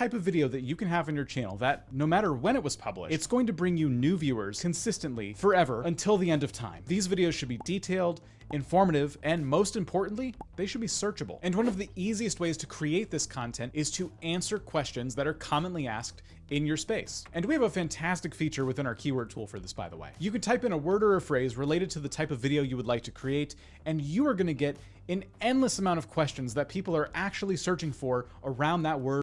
type of video that you can have on your channel that, no matter when it was published, it's going to bring you new viewers consistently forever until the end of time. These videos should be detailed, informative, and most importantly, they should be searchable. And one of the easiest ways to create this content is to answer questions that are commonly asked in your space. And we have a fantastic feature within our keyword tool for this, by the way. You can type in a word or a phrase related to the type of video you would like to create, and you are gonna get an endless amount of questions that people are actually searching for around that word